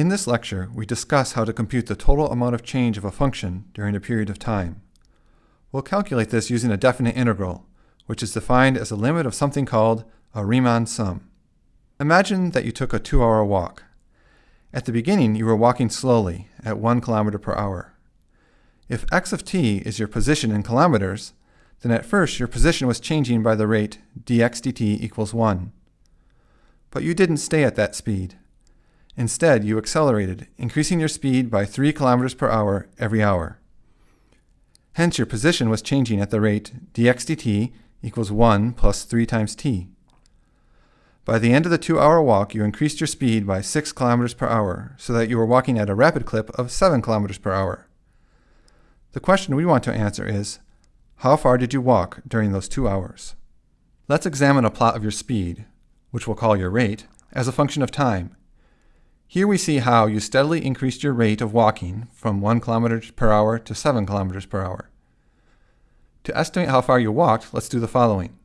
In this lecture, we discuss how to compute the total amount of change of a function during a period of time. We'll calculate this using a definite integral, which is defined as a limit of something called a Riemann sum. Imagine that you took a two-hour walk. At the beginning, you were walking slowly, at 1 kilometer per hour. If x of t is your position in kilometers, then at first your position was changing by the rate dx dt equals 1. But you didn't stay at that speed. Instead, you accelerated, increasing your speed by 3 kilometers per hour every hour. Hence, your position was changing at the rate dx dt equals 1 plus 3 times t. By the end of the two-hour walk, you increased your speed by 6 kilometers per hour, so that you were walking at a rapid clip of 7 kilometers per hour. The question we want to answer is, how far did you walk during those two hours? Let's examine a plot of your speed, which we'll call your rate, as a function of time, here we see how you steadily increased your rate of walking from 1 km per hour to 7 km per hour. To estimate how far you walked, let's do the following.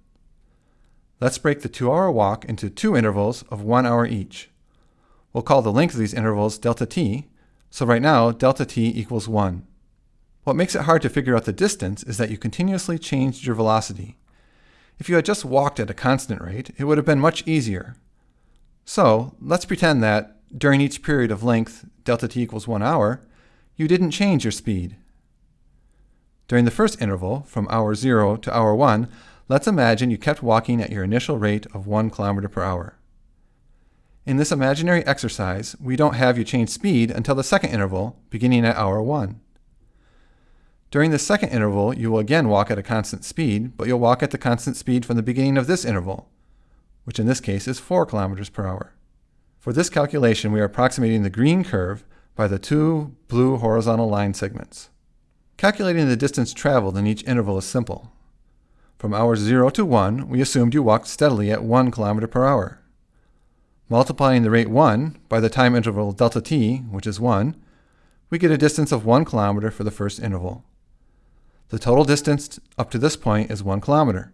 Let's break the 2-hour walk into two intervals of 1 hour each. We'll call the length of these intervals delta t, so right now delta t equals 1. What makes it hard to figure out the distance is that you continuously changed your velocity. If you had just walked at a constant rate, it would have been much easier. So, let's pretend that during each period of length delta t equals 1 hour, you didn't change your speed. During the first interval, from hour 0 to hour 1, let's imagine you kept walking at your initial rate of 1 kilometer per hour. In this imaginary exercise, we don't have you change speed until the second interval, beginning at hour 1. During the second interval, you will again walk at a constant speed, but you'll walk at the constant speed from the beginning of this interval, which in this case is 4 kilometers per hour. For this calculation, we are approximating the green curve by the two blue horizontal line segments. Calculating the distance traveled in each interval is simple. From hours 0 to 1, we assumed you walked steadily at 1 kilometer per hour. Multiplying the rate 1 by the time interval delta t, which is 1, we get a distance of 1 kilometer for the first interval. The total distance up to this point is 1 kilometer.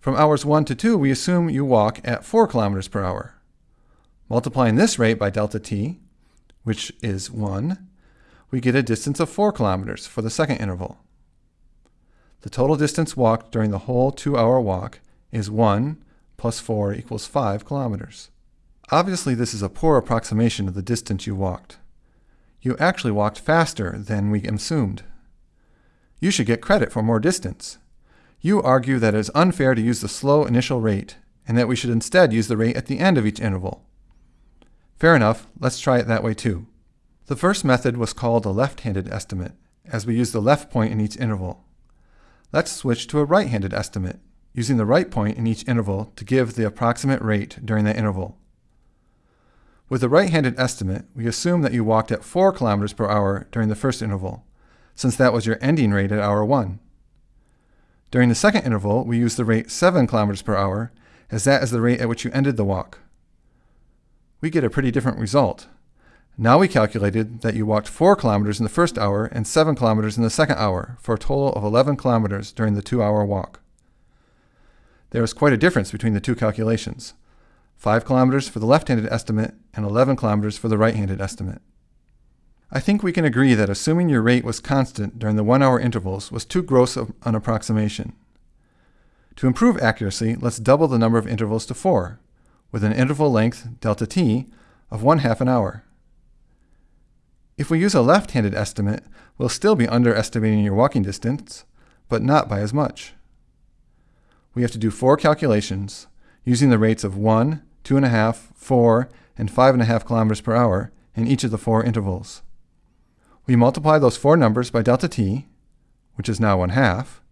From hours 1 to 2, we assume you walk at 4 kilometers per hour. Multiplying this rate by delta t, which is 1, we get a distance of 4 kilometers for the second interval. The total distance walked during the whole two-hour walk is 1 plus 4 equals 5 kilometers. Obviously, this is a poor approximation of the distance you walked. You actually walked faster than we assumed. You should get credit for more distance. You argue that it is unfair to use the slow initial rate, and that we should instead use the rate at the end of each interval. Fair enough, let's try it that way too. The first method was called a left-handed estimate, as we use the left point in each interval. Let's switch to a right-handed estimate, using the right point in each interval to give the approximate rate during that interval. With the right-handed estimate, we assume that you walked at 4 kilometers per hour during the first interval, since that was your ending rate at hour 1. During the second interval, we use the rate 7 kilometers per hour, as that is the rate at which you ended the walk we get a pretty different result. Now we calculated that you walked 4 kilometers in the first hour and 7 kilometers in the second hour, for a total of 11 kilometers during the two-hour walk. There is quite a difference between the two calculations. 5 kilometers for the left-handed estimate and 11 kilometers for the right-handed estimate. I think we can agree that assuming your rate was constant during the one-hour intervals was too gross of an approximation. To improve accuracy, let's double the number of intervals to 4, with an interval length, delta t, of one half an hour. If we use a left-handed estimate, we'll still be underestimating your walking distance, but not by as much. We have to do four calculations using the rates of 1, 2.5, 4, and 5.5 kilometers per hour in each of the four intervals. We multiply those four numbers by delta t, which is now 1 half,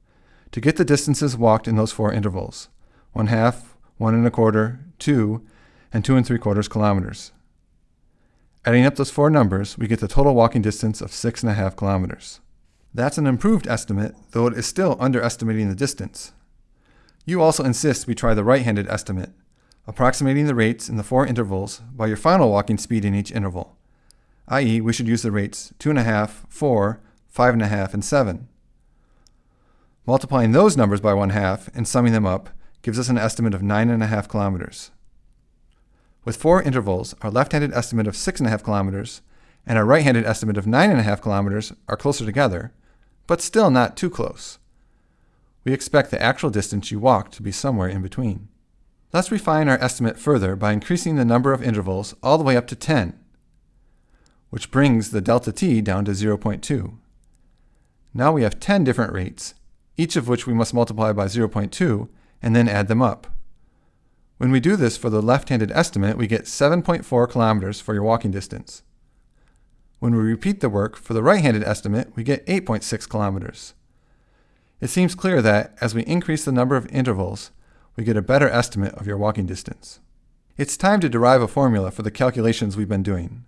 to get the distances walked in those four intervals, 1 half, 1 and a quarter, 2, and 2 and 3 quarters kilometers. Adding up those four numbers, we get the total walking distance of 6.5 kilometers. That's an improved estimate, though it is still underestimating the distance. You also insist we try the right-handed estimate, approximating the rates in the four intervals by your final walking speed in each interval, i.e. we should use the rates 2.5, 4, 5.5, and 7. Multiplying those numbers by 1 half and summing them up gives us an estimate of 9.5 kilometers. With four intervals, our left-handed estimate of 6.5 kilometers and our right-handed estimate of 9.5 kilometers are closer together, but still not too close. We expect the actual distance you walked to be somewhere in between. Let's refine our estimate further by increasing the number of intervals all the way up to 10, which brings the delta t down to 0.2. Now we have 10 different rates, each of which we must multiply by 0.2 and then add them up. When we do this for the left-handed estimate, we get 7.4 kilometers for your walking distance. When we repeat the work for the right-handed estimate, we get 8.6 kilometers. It seems clear that, as we increase the number of intervals, we get a better estimate of your walking distance. It's time to derive a formula for the calculations we've been doing.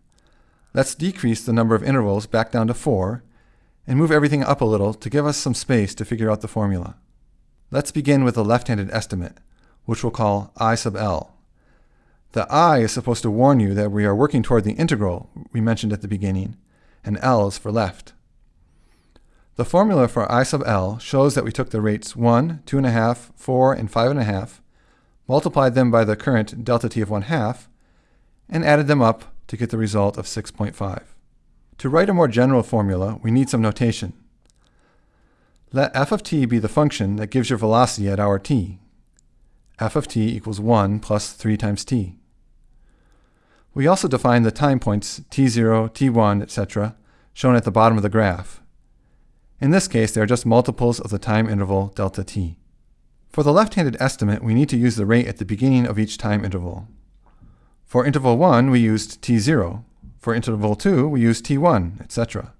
Let's decrease the number of intervals back down to 4, and move everything up a little to give us some space to figure out the formula. Let's begin with the left-handed estimate, which we'll call I sub L. The I is supposed to warn you that we are working toward the integral we mentioned at the beginning, and L is for left. The formula for I sub L shows that we took the rates 1, 2.5, 4, and 5.5, multiplied them by the current delta t of 1 half, and added them up to get the result of 6.5. To write a more general formula, we need some notation. Let f of t be the function that gives your velocity at hour t. f of t equals 1 plus 3 times t. We also define the time points t0, t1, etc., shown at the bottom of the graph. In this case, they are just multiples of the time interval delta t. For the left-handed estimate, we need to use the rate at the beginning of each time interval. For interval 1, we used t0. For interval 2, we used t1, etc.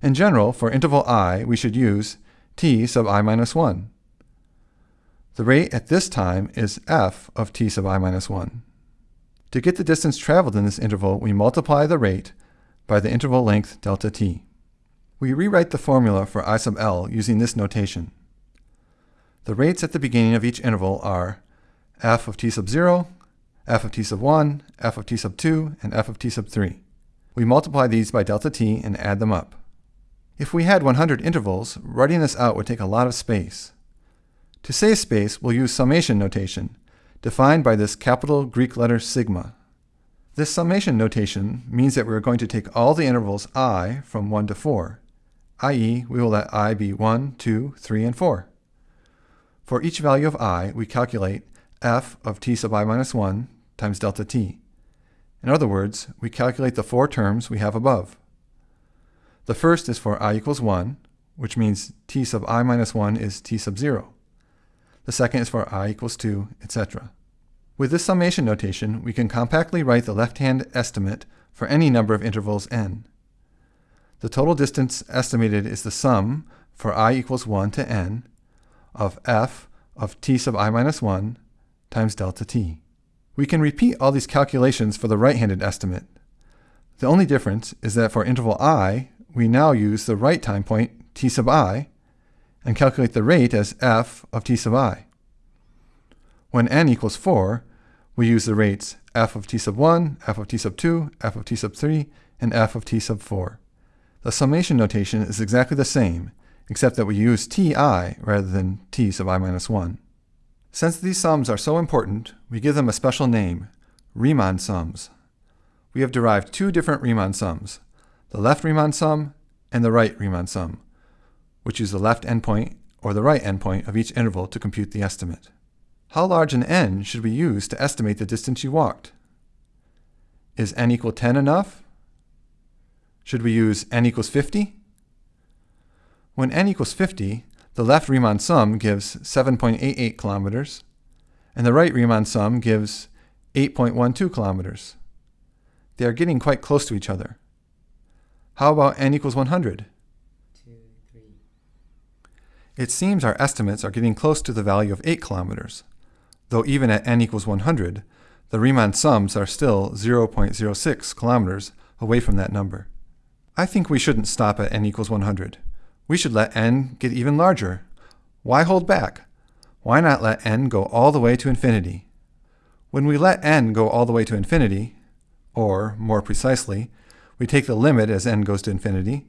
In general, for interval i, we should use t sub i minus 1. The rate at this time is f of t sub i minus 1. To get the distance traveled in this interval, we multiply the rate by the interval length delta t. We rewrite the formula for I sub L using this notation. The rates at the beginning of each interval are f of t sub 0, f of t sub 1, f of t sub 2, and f of t sub 3. We multiply these by delta t and add them up. If we had 100 intervals, writing this out would take a lot of space. To save space, we'll use summation notation, defined by this capital Greek letter sigma. This summation notation means that we're going to take all the intervals i from 1 to 4, i.e. we will let i be 1, 2, 3, and 4. For each value of i, we calculate f of t sub i minus 1 times delta t. In other words, we calculate the four terms we have above. The first is for i equals 1, which means t sub i minus 1 is t sub 0. The second is for i equals 2, etc. With this summation notation, we can compactly write the left-hand estimate for any number of intervals n. The total distance estimated is the sum for i equals 1 to n of f of t sub i minus 1 times delta t. We can repeat all these calculations for the right-handed estimate. The only difference is that for interval i, we now use the right time point t sub i and calculate the rate as f of t sub i. When n equals 4, we use the rates f of t sub 1, f of t sub 2, f of t sub 3, and f of t sub 4. The summation notation is exactly the same, except that we use ti rather than t sub i minus 1. Since these sums are so important, we give them a special name, Riemann sums. We have derived two different Riemann sums, the left Riemann sum and the right Riemann sum which is the left endpoint or the right endpoint of each interval to compute the estimate. How large an n should we use to estimate the distance you walked? Is n equal 10 enough? Should we use n equals 50? When n equals 50, the left Riemann sum gives 7.88 kilometers, and the right Riemann sum gives 8.12 kilometers. They are getting quite close to each other. How about n equals 100? Two, three. It seems our estimates are getting close to the value of 8 kilometers, though even at n equals 100, the Riemann sums are still 0.06 kilometers away from that number. I think we shouldn't stop at n equals 100. We should let n get even larger. Why hold back? Why not let n go all the way to infinity? When we let n go all the way to infinity, or, more precisely, we take the limit as n goes to infinity,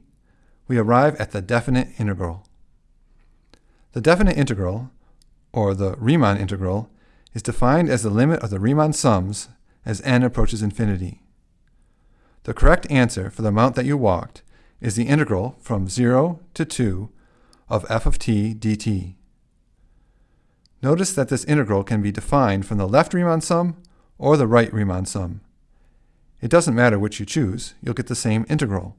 we arrive at the definite integral. The definite integral, or the Riemann integral, is defined as the limit of the Riemann sums as n approaches infinity. The correct answer for the amount that you walked is the integral from 0 to 2 of f of t dt. Notice that this integral can be defined from the left Riemann sum or the right Riemann sum. It doesn't matter which you choose, you'll get the same integral.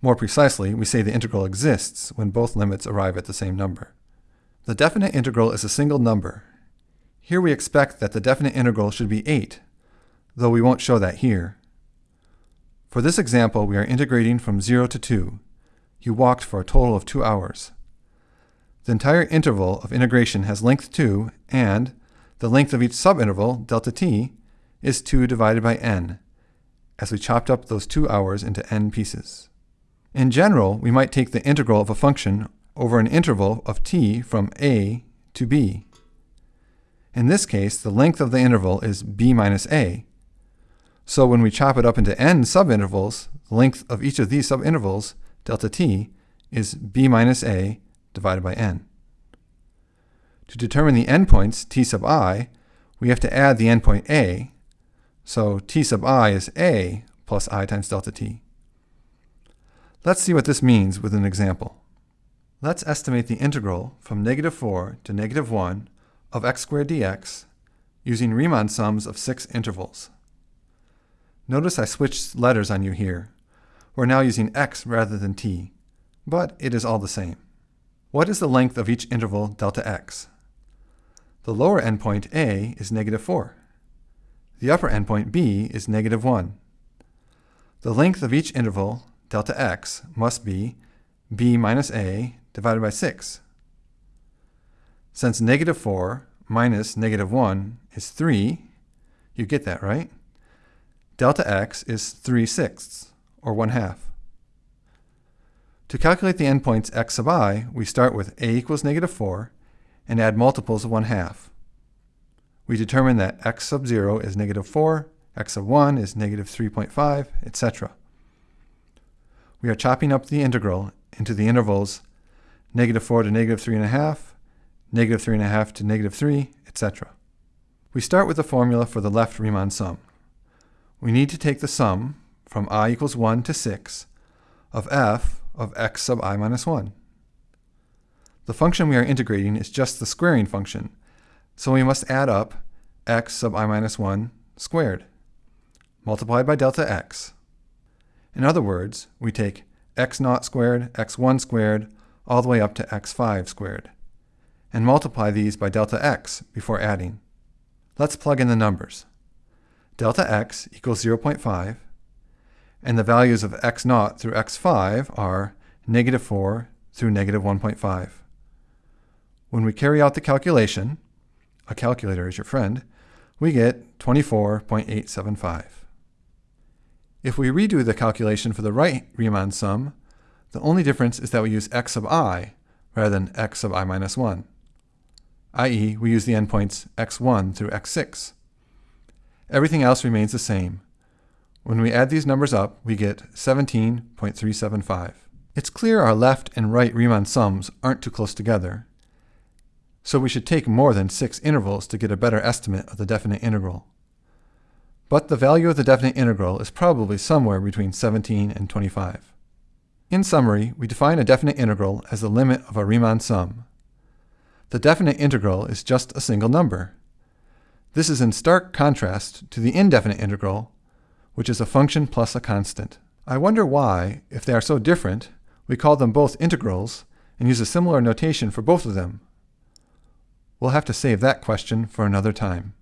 More precisely, we say the integral exists when both limits arrive at the same number. The definite integral is a single number. Here we expect that the definite integral should be 8, though we won't show that here. For this example, we are integrating from 0 to 2. You walked for a total of 2 hours. The entire interval of integration has length 2, and the length of each subinterval, delta t, is 2 divided by n, as we chopped up those 2 hours into n pieces. In general, we might take the integral of a function over an interval of t from a to b. In this case, the length of the interval is b minus a. So when we chop it up into n subintervals, the length of each of these subintervals, delta t, is b minus a divided by n. To determine the endpoints t sub i, we have to add the endpoint a, so t sub i is a plus i times delta t. Let's see what this means with an example. Let's estimate the integral from negative 4 to negative 1 of x squared dx using Riemann sums of six intervals. Notice I switched letters on you here. We're now using x rather than t, but it is all the same. What is the length of each interval delta x? The lower endpoint a is negative 4. The upper endpoint b is negative 1. The length of each interval, delta x, must be b minus a divided by 6. Since negative 4 minus negative 1 is 3, you get that, right? Delta x is 3 sixths, or 1 half. To calculate the endpoints x sub i, we start with a equals negative 4 and add multiples of 1 half. We determine that x sub 0 is negative 4, x sub 1 is negative 3.5, etc. We are chopping up the integral into the intervals negative 4 to negative 3.5, negative 3.5 to negative 3, etc. We start with the formula for the left Riemann sum. We need to take the sum from i equals 1 to 6 of f of x sub i minus 1. The function we are integrating is just the squaring function, so we must add up x sub i minus 1 squared, multiplied by delta x. In other words, we take x naught squared, x1 squared, all the way up to x5 squared, and multiply these by delta x before adding. Let's plug in the numbers. Delta x equals 0.5, and the values of x naught through x5 are negative 4 through negative 1.5. When we carry out the calculation, a calculator is your friend, we get 24.875. If we redo the calculation for the right Riemann sum, the only difference is that we use x sub i rather than x sub i minus 1, i.e. we use the endpoints x1 through x6. Everything else remains the same. When we add these numbers up, we get 17.375. It's clear our left and right Riemann sums aren't too close together, so we should take more than six intervals to get a better estimate of the definite integral. But the value of the definite integral is probably somewhere between 17 and 25. In summary, we define a definite integral as the limit of a Riemann sum. The definite integral is just a single number. This is in stark contrast to the indefinite integral, which is a function plus a constant. I wonder why, if they are so different, we call them both integrals and use a similar notation for both of them. We'll have to save that question for another time.